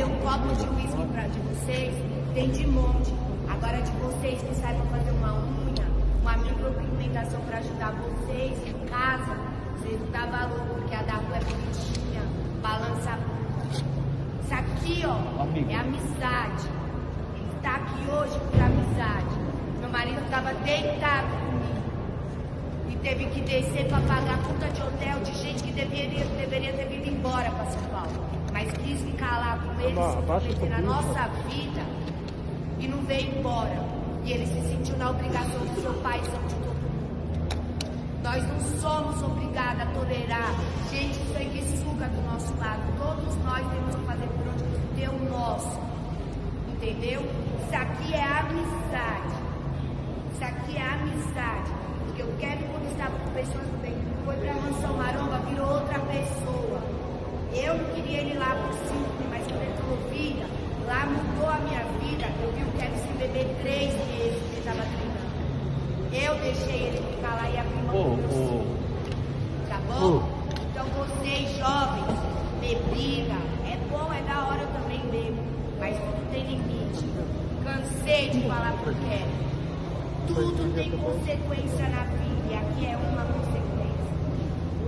beber um copo de uísque pra de vocês, tem de monte. Agora de vocês que saibam fazer uma unha, uma micropigmentação pra ajudar vocês em casa, vocês não dá valor, porque a da rua é bonitinha, balança. Isso aqui, ó, Amigo. é amizade. Ele tá aqui hoje por amizade. Meu marido tava deitado comigo e teve que descer para pagar a conta de hotel de gente que deveria, deveria ter vindo embora para São Paulo. Mas quis ficar lá com eles, na nossa vida e não veio embora. E ele se sentiu na obrigação do seu pai e de todo mundo. Nós não somos obrigados a tolerar gente sanguessuga do nosso lado. Todos nós temos que fazer por onde ter o nosso. Entendeu? Isso aqui é amizade. Isso aqui é amizade. Porque o Kevin, quando estava com pessoas do bem, foi pra Mansão Maromba, virou outra pessoa. Eu queria ele lá por cinco, lá mudou a minha vida. Eu vi o Kevin se beber três meses que ele estava treinando. Eu deixei ele ficar lá e abrir meu ô. sonho. Tá bom? Então vocês jovens, bebiga, é bom, é da hora, eu também bebo, mas tudo tem limite. Cansei de falar pro Kevin. Tudo tem consequência na vida e aqui é uma consequência,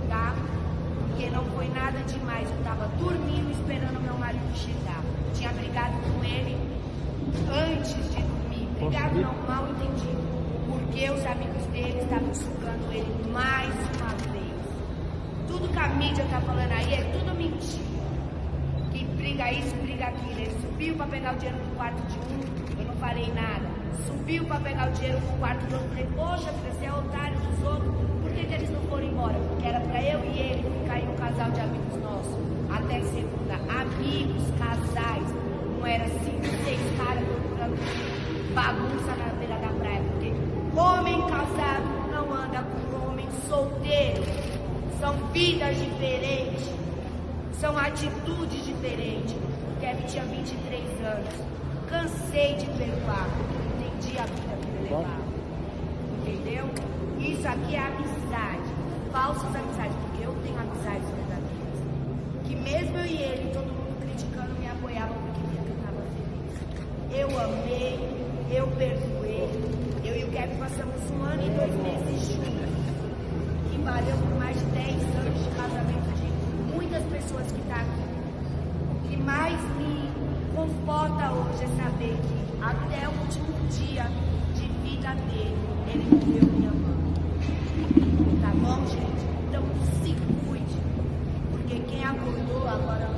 tá? Porque não foi nada demais, eu tava dormindo esperando meu marido chegar. Tinha brigado com ele antes de dormir, brigado não, mal entendido. Porque os amigos dele estavam sugando ele mais uma vez. Tudo que a mídia tá falando aí é tudo mentira. Que briga isso, briga aquilo. Ele subiu para pegar o dinheiro do quarto de um, eu não falei nada. Subiu para pegar o dinheiro do quarto do outro, falei, poxa, você é otário dos outros, por que, que eles não foram embora? Porque era para eu e ele ficar em um casal de amigos nossos. Até segunda, amigos, casais, solteiro. São vidas diferentes. São atitudes diferentes. O Kevin tinha 23 anos. Cansei de perdoar, porque eu entendi a vida que ele levava. Entendeu? Isso aqui é amizade. Falsas amizades, porque eu tenho amizades verdadeiras. Que mesmo eu e ele, todo mundo criticando, me apoiavam porque via que eu estava feliz. Eu amei, eu perdoei. Eu e o Kevin passamos um ano e dois meses juntos valeu por mais de 10 anos de casamento de muitas pessoas que estão aqui. O que mais me conforta hoje é saber que até o último dia de vida dele, ele viveu me amando. Tá bom, gente? Então se cuide, porque quem acordou agora